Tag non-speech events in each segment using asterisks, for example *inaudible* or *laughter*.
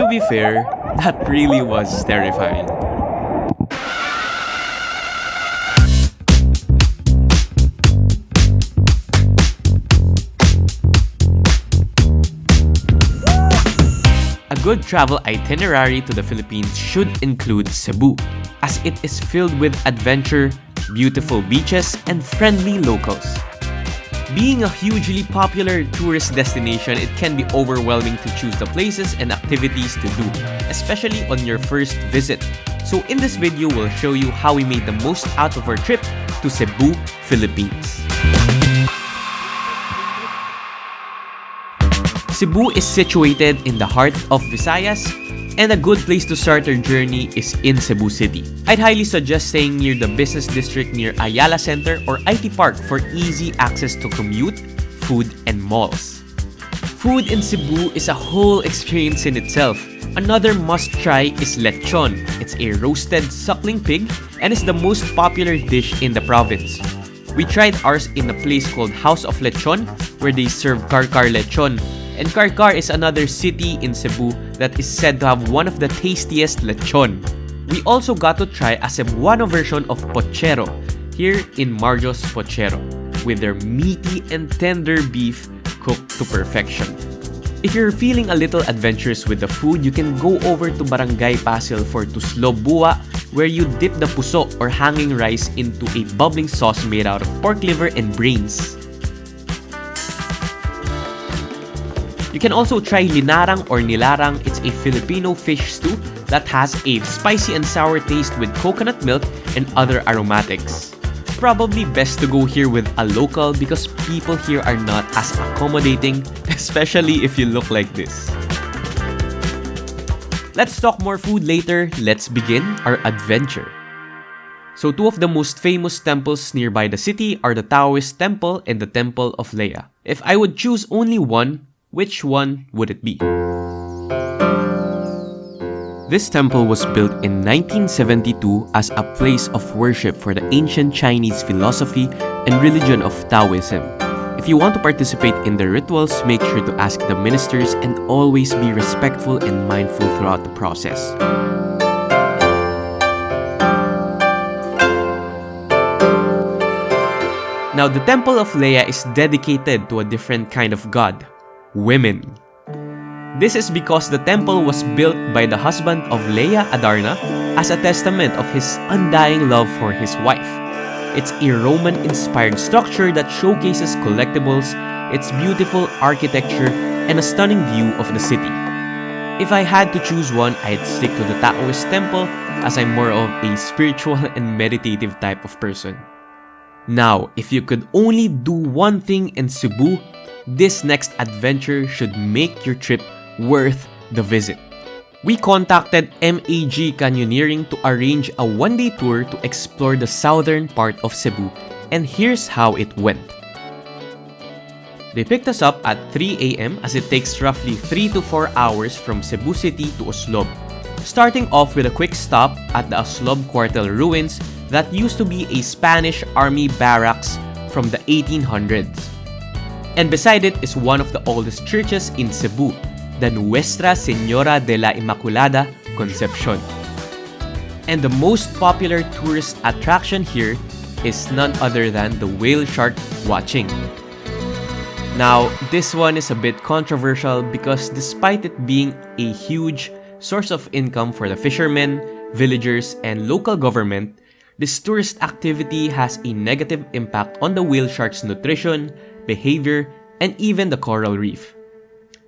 To be fair, that really was terrifying. A good travel itinerary to the Philippines should include Cebu, as it is filled with adventure, beautiful beaches, and friendly locals. Being a hugely popular tourist destination, it can be overwhelming to choose the places and activities to do, especially on your first visit. So in this video, we'll show you how we made the most out of our trip to Cebu, Philippines. Cebu is situated in the heart of Visayas and a good place to start your journey is in Cebu City. I'd highly suggest staying near the business district near Ayala Center or IT Park for easy access to commute, food, and malls. Food in Cebu is a whole experience in itself. Another must-try is lechon. It's a roasted suckling pig and is the most popular dish in the province. We tried ours in a place called House of Lechon where they serve Carcar lechon and Carcar is another city in Cebu that is said to have one of the tastiest lechon. We also got to try a Cebuano version of pochero here in Marjo's Pochero with their meaty and tender beef cooked to perfection. If you're feeling a little adventurous with the food, you can go over to Barangay Pasil for Tuslob Buwa where you dip the puso or hanging rice into a bubbling sauce made out of pork liver and brains. You can also try linarang or nilarang. It's a Filipino fish stew that has a spicy and sour taste with coconut milk and other aromatics. Probably best to go here with a local because people here are not as accommodating, *laughs* especially if you look like this. Let's talk more food later. Let's begin our adventure. So two of the most famous temples nearby the city are the Taoist Temple and the Temple of Leah. If I would choose only one, which one would it be? This temple was built in 1972 as a place of worship for the ancient Chinese philosophy and religion of Taoism. If you want to participate in the rituals, make sure to ask the ministers and always be respectful and mindful throughout the process. Now, the Temple of Leah is dedicated to a different kind of god, women. This is because the temple was built by the husband of Leah Adarna as a testament of his undying love for his wife. It's a Roman-inspired structure that showcases collectibles, its beautiful architecture, and a stunning view of the city. If I had to choose one, I'd stick to the Taoist temple as I'm more of a spiritual *laughs* and meditative type of person. Now, if you could only do one thing in Cebu, this next adventure should make your trip worth the visit. We contacted MAG Canyoneering to arrange a one-day tour to explore the southern part of Cebu, and here's how it went. They picked us up at 3 a.m. as it takes roughly 3 to 4 hours from Cebu City to Oslob, starting off with a quick stop at the Oslob Cuartel ruins that used to be a Spanish army barracks from the 1800s and beside it is one of the oldest churches in Cebu, the Nuestra Señora de la Inmaculada Concepcion. And the most popular tourist attraction here is none other than the whale shark watching. Now, this one is a bit controversial because despite it being a huge source of income for the fishermen, villagers, and local government, this tourist activity has a negative impact on the whale shark's nutrition, behavior, and even the coral reef.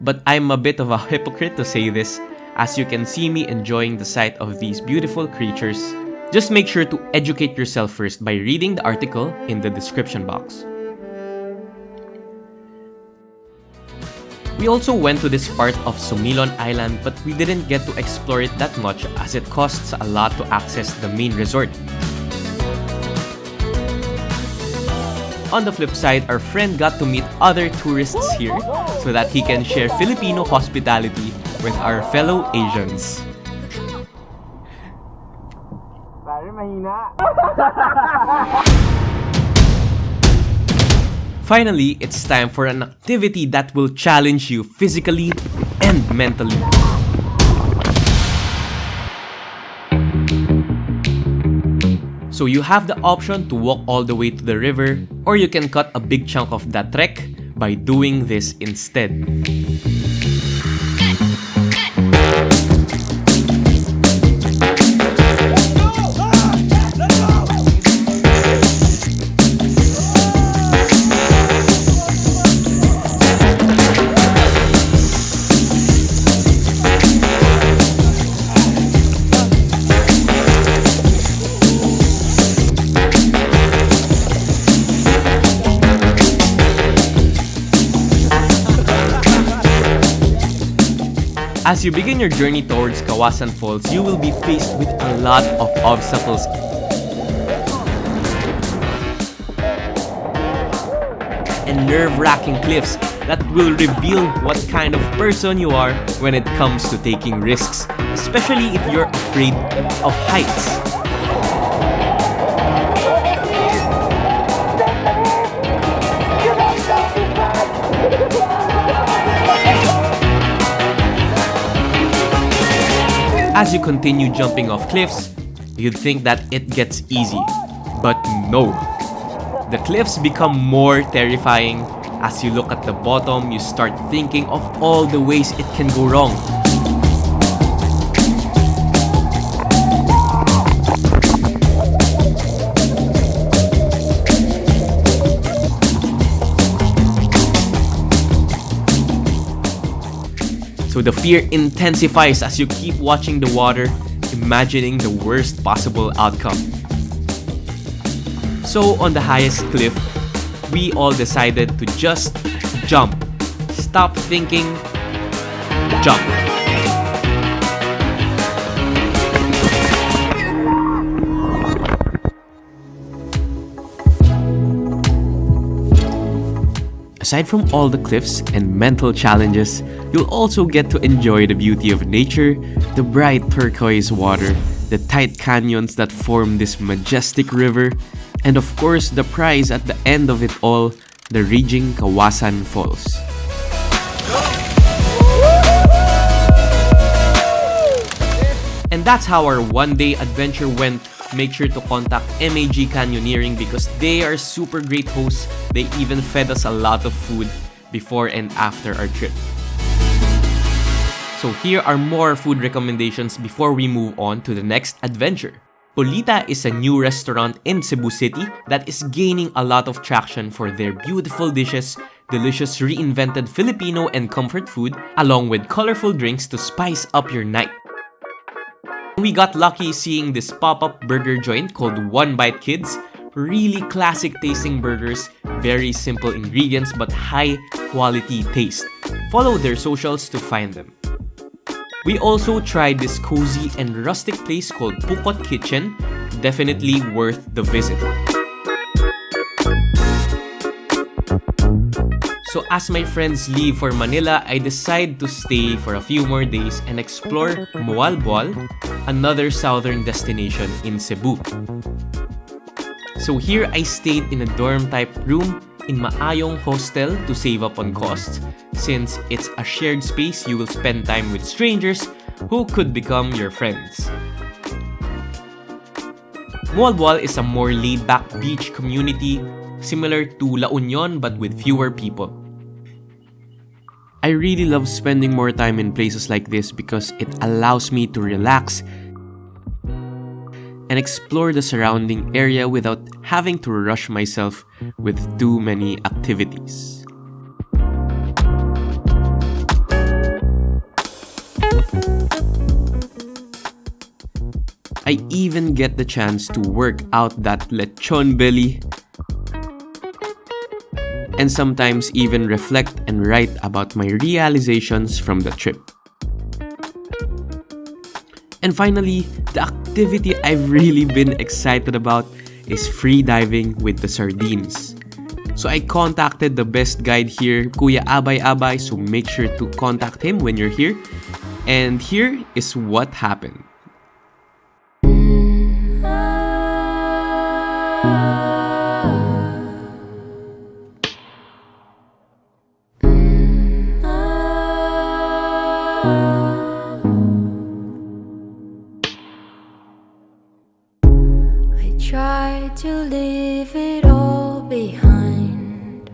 But I'm a bit of a hypocrite to say this, as you can see me enjoying the sight of these beautiful creatures. Just make sure to educate yourself first by reading the article in the description box. We also went to this part of Sumilon Island but we didn't get to explore it that much as it costs a lot to access the main resort. On the flip side, our friend got to meet other tourists here so that he can share Filipino hospitality with our fellow Asians. Finally, it's time for an activity that will challenge you physically and mentally. So you have the option to walk all the way to the river or you can cut a big chunk of that trek by doing this instead. As you begin your journey towards Kawasan Falls, you will be faced with a lot of obstacles. And nerve-wracking cliffs that will reveal what kind of person you are when it comes to taking risks, especially if you're afraid of heights. As you continue jumping off cliffs, you'd think that it gets easy. But no. The cliffs become more terrifying. As you look at the bottom, you start thinking of all the ways it can go wrong. So the fear intensifies as you keep watching the water, imagining the worst possible outcome. So on the highest cliff, we all decided to just jump. Stop thinking, jump. Aside from all the cliffs and mental challenges, you'll also get to enjoy the beauty of nature, the bright turquoise water, the tight canyons that form this majestic river, and of course the prize at the end of it all, the raging Kawasan Falls. And that's how our one-day adventure went make sure to contact MAG Canyoneering because they are super great hosts. They even fed us a lot of food before and after our trip. So here are more food recommendations before we move on to the next adventure. Polita is a new restaurant in Cebu City that is gaining a lot of traction for their beautiful dishes, delicious reinvented Filipino and comfort food, along with colorful drinks to spice up your night. We got lucky seeing this pop-up burger joint called One Bite Kids. Really classic tasting burgers, very simple ingredients but high quality taste. Follow their socials to find them. We also tried this cozy and rustic place called Pukot Kitchen, definitely worth the visit. So as my friends leave for Manila, I decide to stay for a few more days and explore Moalboal, another southern destination in Cebu. So here I stayed in a dorm type room in Maayong Hostel to save up on costs since it's a shared space you will spend time with strangers who could become your friends. Moalboal is a more laid-back beach community similar to La Union but with fewer people. I really love spending more time in places like this because it allows me to relax and explore the surrounding area without having to rush myself with too many activities. I even get the chance to work out that lechon belly and sometimes even reflect and write about my realizations from the trip. And finally, the activity I've *laughs* really been excited about is free diving with the sardines. So I contacted the best guide here, Kuya Abay Abay, so make sure to contact him when you're here. And here is what happened. to leave it all behind.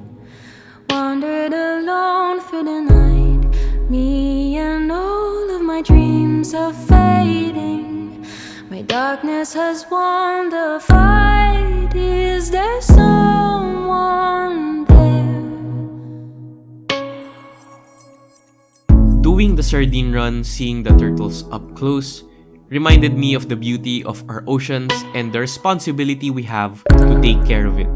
Wandered alone through the night. Me and all of my dreams are fading. My darkness has won the fight. Is there someone there? Doing the sardine run, seeing the turtles up close reminded me of the beauty of our oceans and the responsibility we have to take care of it.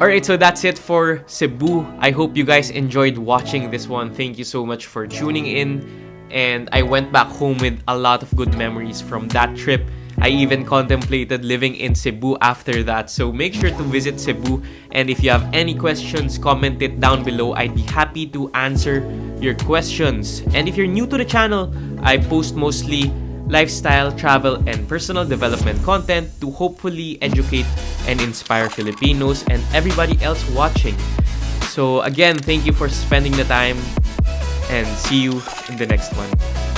Alright, so that's it for Cebu. I hope you guys enjoyed watching this one. Thank you so much for tuning in. And I went back home with a lot of good memories from that trip. I even contemplated living in Cebu after that. So make sure to visit Cebu. And if you have any questions, comment it down below. I'd be happy to answer your questions. And if you're new to the channel, I post mostly lifestyle, travel, and personal development content to hopefully educate and inspire Filipinos and everybody else watching. So again, thank you for spending the time and see you in the next one.